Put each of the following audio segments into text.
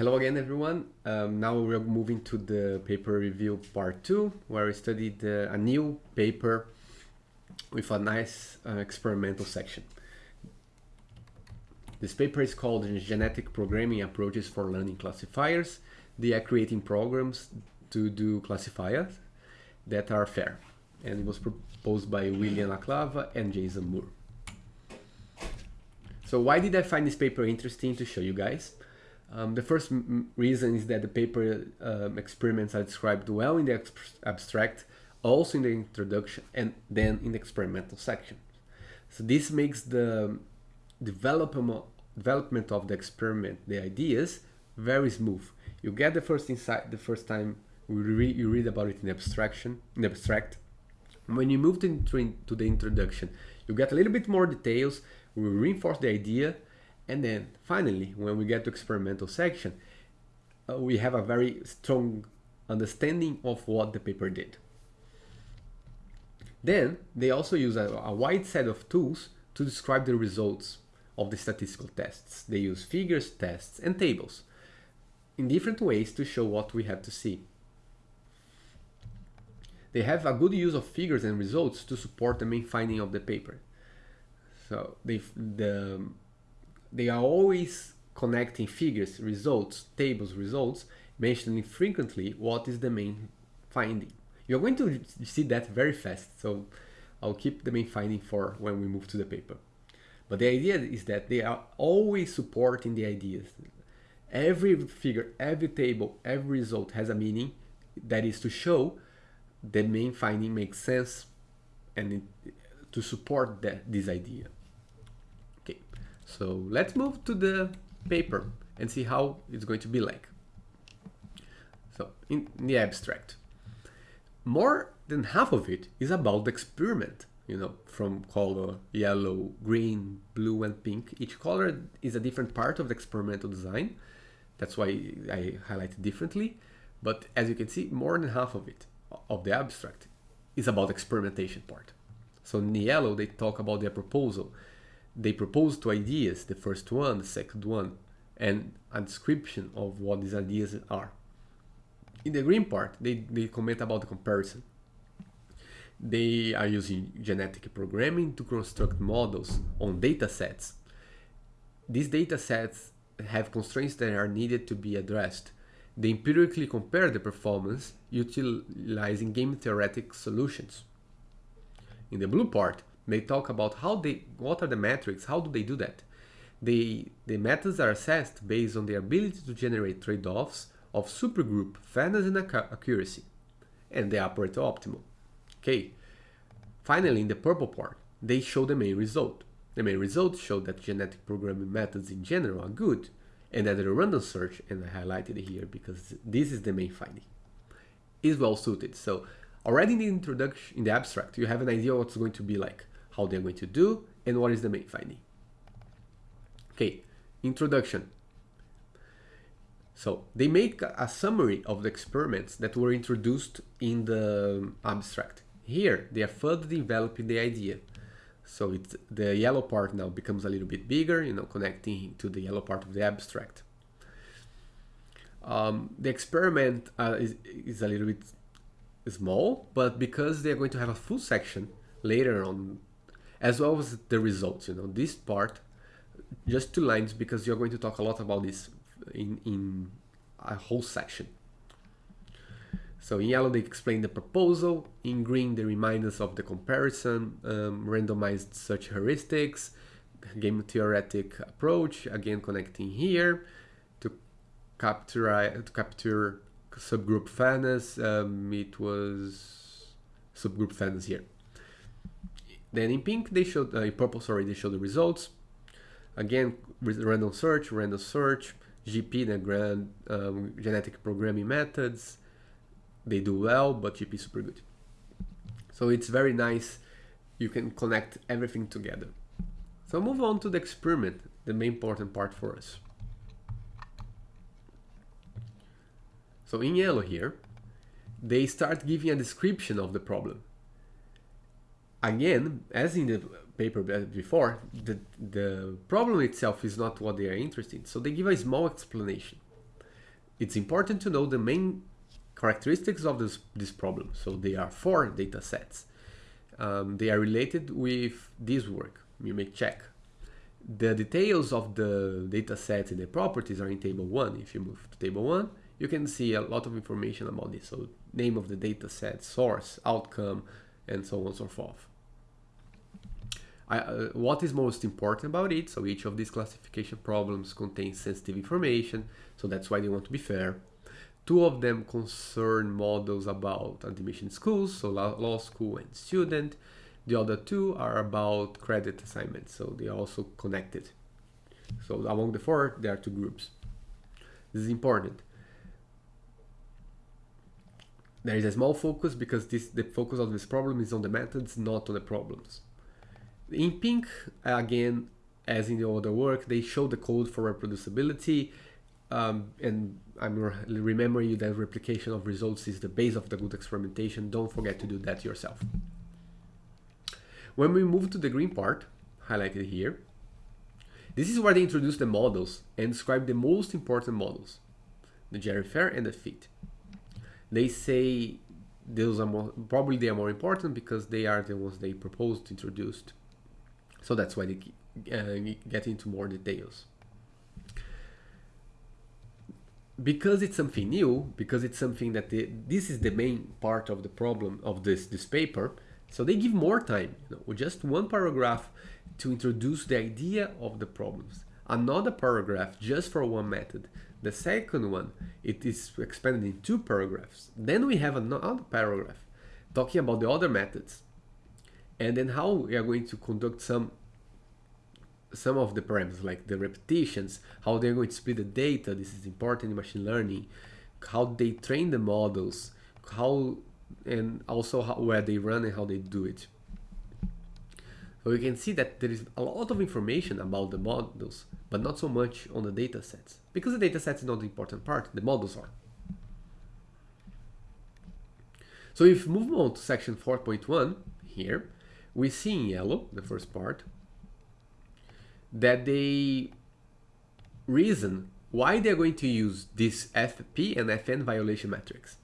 Hello again, everyone. Um, now we're moving to the paper review part two, where we studied uh, a new paper with a nice uh, experimental section. This paper is called Genetic Programming Approaches for Learning Classifiers. They are creating programs to do classifiers that are fair. And it was proposed by William La Cava and Jason Moore. So why did I find this paper interesting to show you guys? Um, the first reason is that the paper um, experiments are described well in the abstract, also in the introduction, and then in the experimental section. So this makes the development development of the experiment, the ideas, very smooth. You get the first insight the first time you read about it in abstraction, in abstract. When you move to the introduction, you get a little bit more details, we reinforce the idea, and then finally, when we get to experimental section, uh, we have a very strong understanding of what the paper did. Then they also use a, a wide set of tools to describe the results of the statistical tests. They use figures, tests, and tables in different ways to show what we have to see. They have a good use of figures and results to support the main finding of the paper. So they, the, they are always connecting figures, results, tables, results, mentioning frequently what is the main finding. You're going to see that very fast, so I'll keep the main finding for when we move to the paper. But the idea is that they are always supporting the ideas. Every figure, every table, every result has a meaning that is to show the main finding makes sense and it, to support that, this idea. So let's move to the paper and see how it's going to be like. So in, the abstract, more than half of it is about the experiment you know, from color yellow, green, blue, and pink. Each color is a different part of the experimental design. That's why I highlight it differently. But as you can see, more than half of it, of the abstract, is about the experimentation part. So in yellow, they talk about their proposal. They propose two ideas, the first one, the second one, and a description of what these ideas are. In the green part, they, they comment about the comparison. They are using genetic programming to construct models on data sets. These data sets have constraints that are needed to be addressed. They empirically compare the performance utilizing game theoretic solutions. In the blue part, they talk about how they, what are the metrics, how do they do that? They, the methods are assessed based on the ability to generate trade-offs of subgroup fairness and accuracy, and they operate optimal. Okay. Finally, in the purple part, they show the main result. The main results show that genetic programming methods in general are good, and that the random search, and I highlighted here because this is the main finding, is well suited. So already in the introduction, in the abstract, you have an idea what's going to be like, how they're going to do, and what is the main finding. Okay, introduction. So they make a summary of the experiments that were introduced in the abstract. Here, they are further developing the idea. So it's, the yellow part now becomes a little bit bigger, you know, connecting to the yellow part of the abstract. Um, the experiment uh, is, is a little bit small, but because they're going to have a full section later on, as well as the results, you know, this part, just two lines because you're going to talk a lot about this in, in a whole section. So in yellow, they explain the proposal. In green, they remind us of the comparison, um, randomized search heuristics, game theoretic approach, again connecting here to capture, to capture subgroup fairness. Um, it was subgroup fairness here. Then in pink, they showed, uh, in purple, sorry, they show the results. Again, random search, random search, GP, the grand um, genetic programming methods, they do well, but GP is super good. So it's very nice. You can connect everything together. So move on to the experiment, the main important part for us. So in yellow here, they start giving a description of the problem. Again, as in the paper before, the, the problem itself is not what they are interested in. So they give a small explanation. it's important to know the main characteristics of this, this problem. So there are four data sets. Um, they are related with this work. You may check. The details of the data sets and the properties are in table one. If you move to table one, you can see a lot of information about this. So name of the data set, source, outcome, and so on and so forth. I, uh, what is most important about it, so each of these classification problems contains sensitive information, so that's why they want to be fair. Two of them concern models about admission schools, so law school and student. The other two are about credit assignments, so they are also connected. So among the four, there are two groups. This is important. There is a small focus because this the focus of this problem is on the methods, not on the problems. In pink, again, as in the other work, they show the code for reproducibility. Um, and I'm remembering you that replication of results is the base of the good experimentation. Don't forget to do that yourself. When we move to the green part, highlighted here, this is where they introduce the models and describe the most important models, the GerryFair and the FIT. They say those are more, probably they are more important because they are the ones they proposed, introduced. So that's why they uh, get into more details. Because it's something new, because it's something that they, this is the main part of the problem of this, this paper, so they give more time, you know, just one paragraph to introduce the idea of the problems. Another paragraph just for one method. The second one, it is expanded in two paragraphs. Then we have another paragraph talking about the other methods and then how we are going to conduct some some of the parameters like the repetitions, how they're going to split the data, this is important in machine learning, how they train the models, how and also how, where they run and how they do it. So you can see that there is a lot of information about the models, but not so much on the data sets. Because the data sets is not the important part, the models are. So if we move on to section 4.1 here, we see in yellow, the first part, that they reason why they're going to use this FP and FN violation metrics.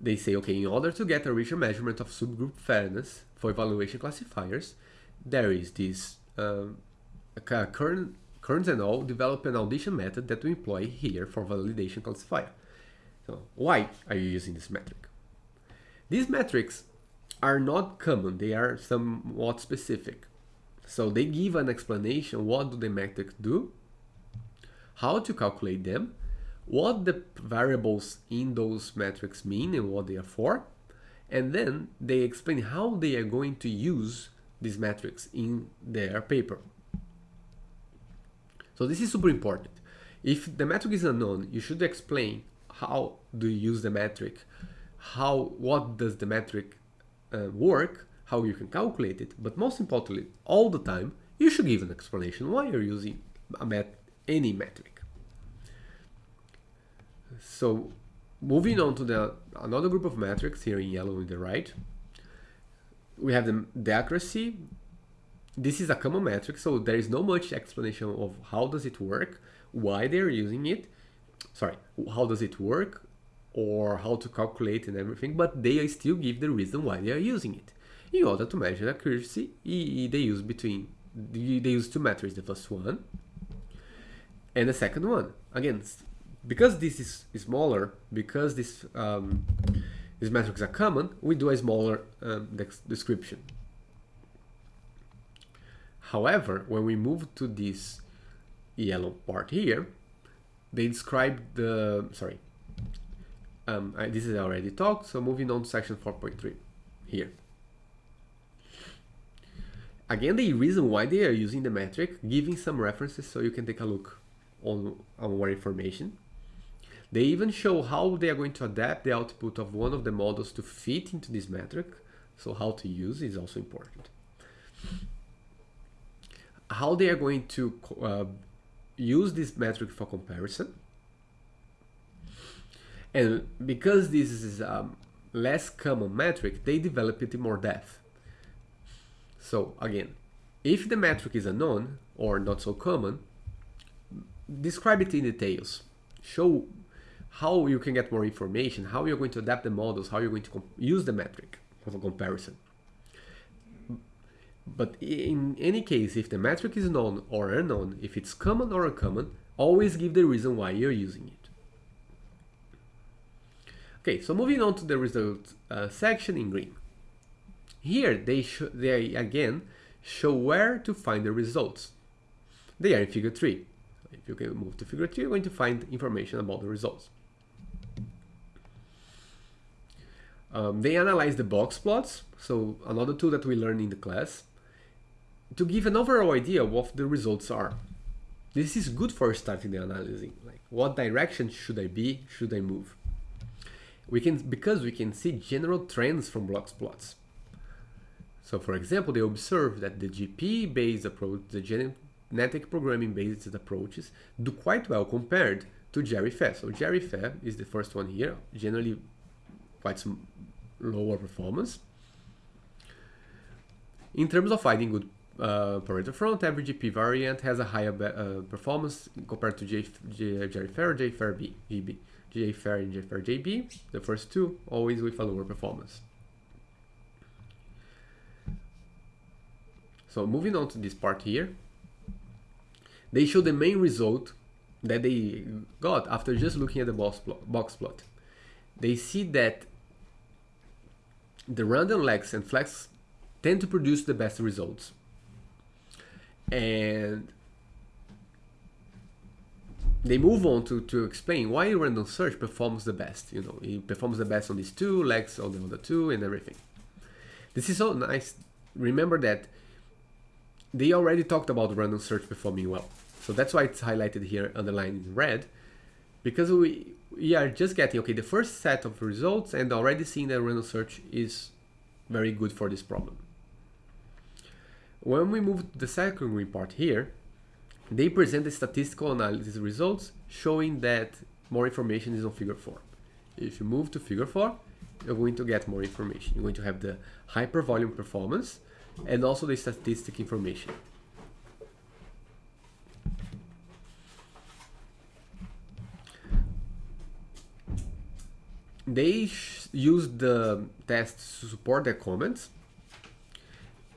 They say, okay, in order to get a richer measurement of subgroup fairness for evaluation classifiers, there is this um, current, Kearns and all develop an audition method that we employ here for validation classifier. So why are you using this metric? These metrics are not common, they are somewhat specific. So they give an explanation, what do the metrics do, how to calculate them, what the variables in those metrics mean and what they are for, and then they explain how they are going to use these metrics in their paper. So this is super important. If the metric is unknown, you should explain how do you use the metric, how what does the metric uh, work, how you can calculate it, but most importantly, all the time, you should give an explanation why you're using met any metric. So moving on to the another group of metrics here in yellow on the right, we have the, the accuracy. This is a common metric, so there is no much explanation of how does it work, why they're using it, sorry, how does it work, or how to calculate and everything, but they still give the reason why they are using it. In order to measure accuracy, they use between they use two metrics, the first one and the second one. Again, because this is smaller, because this um, these metrics are common, we do a smaller um, description. However, when we move to this yellow part here, they describe the, sorry, um, I, this is already talked, so moving on to section 4.3 here. Again, the reason why they are using the metric, giving some references so you can take a look on, on more information. They even show how they are going to adapt the output of one of the models to fit into this metric. So how to use is also important. How they are going to uh, use this metric for comparison and because this is a um, less common metric, they develop it in more depth. So again, if the metric is unknown or not so common, describe it in details. Show how you can get more information, how you're going to adapt the models, how you're going to use the metric for comparison. But in any case, if the metric is known or unknown, if it's common or uncommon, always give the reason why you're using it. Okay, so moving on to the results uh, section in green. Here they, they again show where to find the results. They are in figure 3. If you can move to figure 3, you're going to find information about the results. Um, they analyze the box plots, so another tool that we learned in the class, to give an overall idea of what the results are. This is good for starting the analysis. Like, what direction should I be? Should I move? We can because we can see general trends from box plots. So, for example, they observe that the GP-based approach, the genetic programming-based approaches, do quite well compared to GRFE. So, GRFE is the first one here, generally quite some lower performance. In terms of finding good uh, front, every GP variant has a higher uh, performance compared to J, J, JFair or JFair B, GB. JFair and JFair JB, the first two, always with a lower performance. So moving on to this part here, they show the main result that they got after just looking at the box plot. Box plot. They see that the random legs and flex tend to produce the best results. And they move on to, to explain why random search performs the best. You know, it performs the best on these two, legs on the other two, and everything. This is so nice. Remember that they already talked about random search performing well. So that's why it's highlighted here, underlined in red, because we, we are just getting, okay, the first set of results and already seeing that random search is very good for this problem. When we move to the second green part here, they present the statistical analysis results showing that more information is on figure 4. If you move to figure 4, you're going to get more information. You're going to have the hypervolume performance and also the statistic information. They use the tests to support their comments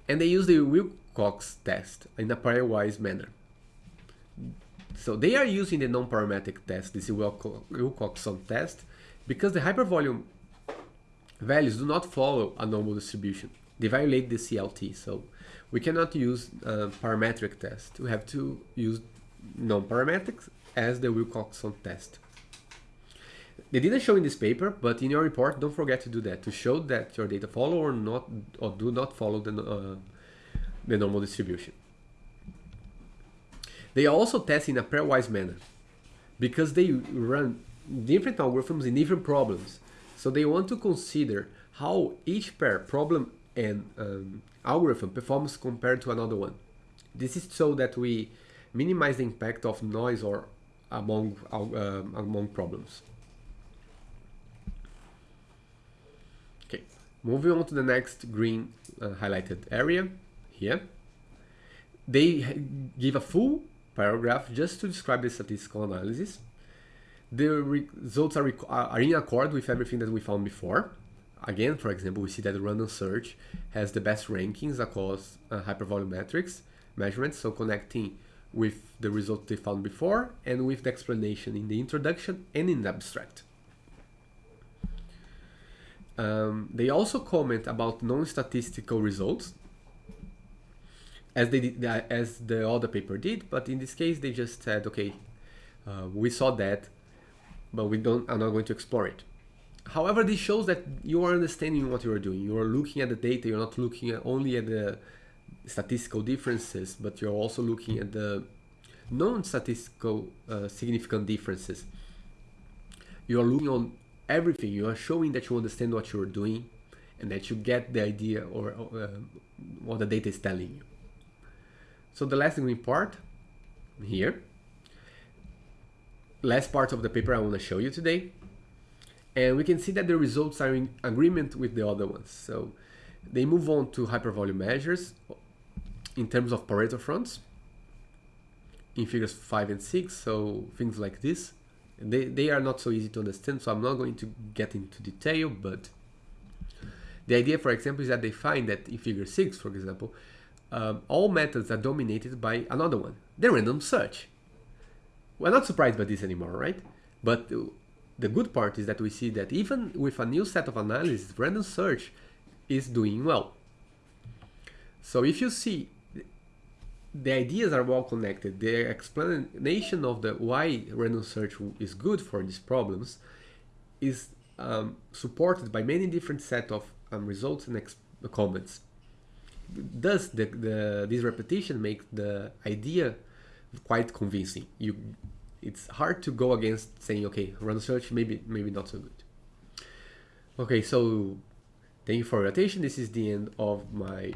and they use the Wilcox test in a pairwise manner. So they are using the non-parametric test, this Wilcoxon test, because the hypervolume values do not follow a normal distribution. They violate the CLT, so we cannot use a parametric test. We have to use non-parametrics as the Wilcoxon test. They didn't show in this paper, but in your report, don't forget to do that, to show that your data follow or not, or do not follow the, uh, the normal distribution. They are also test in a pairwise manner because they run different algorithms in different problems. So they want to consider how each pair problem and um, algorithm performs compared to another one. This is so that we minimize the impact of noise or among uh, among problems. Okay, moving on to the next green uh, highlighted area here. They give a full paragraph just to describe the statistical analysis. The results are, are in accord with everything that we found before. Again, for example, we see that random search has the best rankings across uh, hypervolumetrics measurements, so connecting with the result they found before and with the explanation in the introduction and in the abstract. Um, they also comment about non-statistical results as they did, as the other paper did, but in this case they just said, okay, uh, we saw that, but we don't, are not going to explore it. However, this shows that you are understanding what you are doing. You are looking at the data. You're not looking at only at the statistical differences, but you're also looking at the non-statistical uh, significant differences. You are looking on everything. You are showing that you understand what you are doing and that you get the idea or uh, what the data is telling you. So the last green part here, last part of the paper I want to show you today. And we can see that the results are in agreement with the other ones. So they move on to hypervolume measures in terms of Pareto fronts in figures 5 and 6. So things like this, They, they are not so easy to understand, so I'm not going to get into detail, but the idea, for example, is that they find that in figure 6, for example, um, all methods are dominated by another one, the random search. We're not surprised by this anymore, right? But the good part is that we see that even with a new set of analysis, random search is doing well. So if you see the ideas are well connected, the explanation of the why random search is good for these problems is um, supported by many different set of um, results and comments. Thus, the, the, this repetition makes the idea quite convincing. You, it's hard to go against saying, okay, random search maybe maybe not so good. Okay, so thank you for your attention. This is the end of my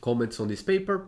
comments on this paper.